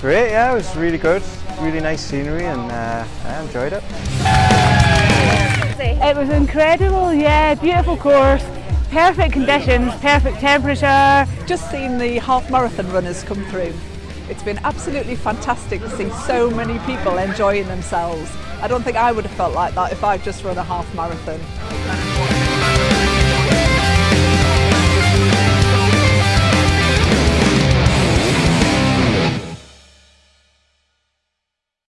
Great, yeah, it was really good. Really nice scenery and uh, I enjoyed it. It was incredible, yeah, beautiful course perfect conditions, perfect temperature. Just seen the half marathon runners come through. It's been absolutely fantastic to see so many people enjoying themselves. I don't think I would have felt like that if I'd just run a half marathon.